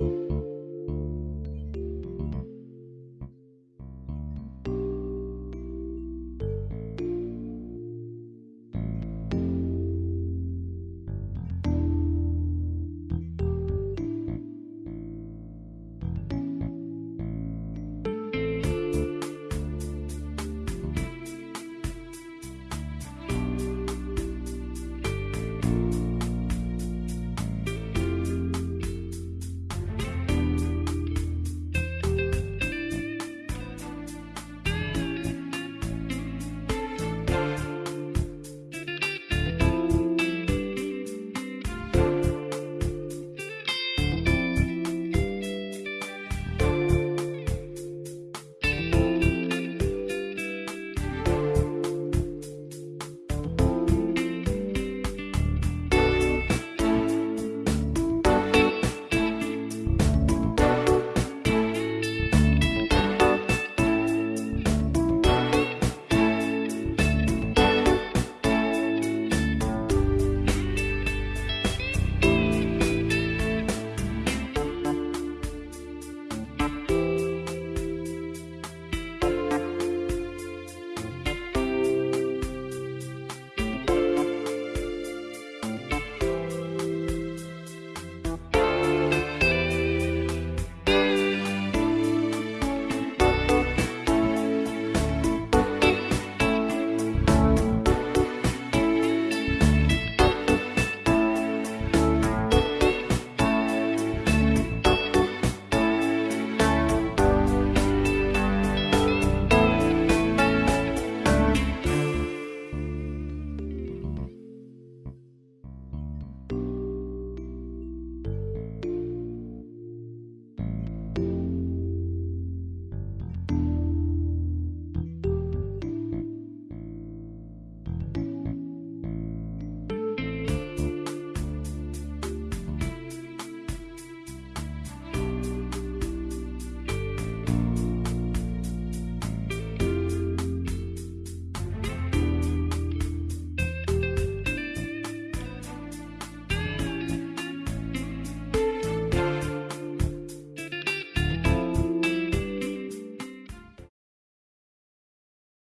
you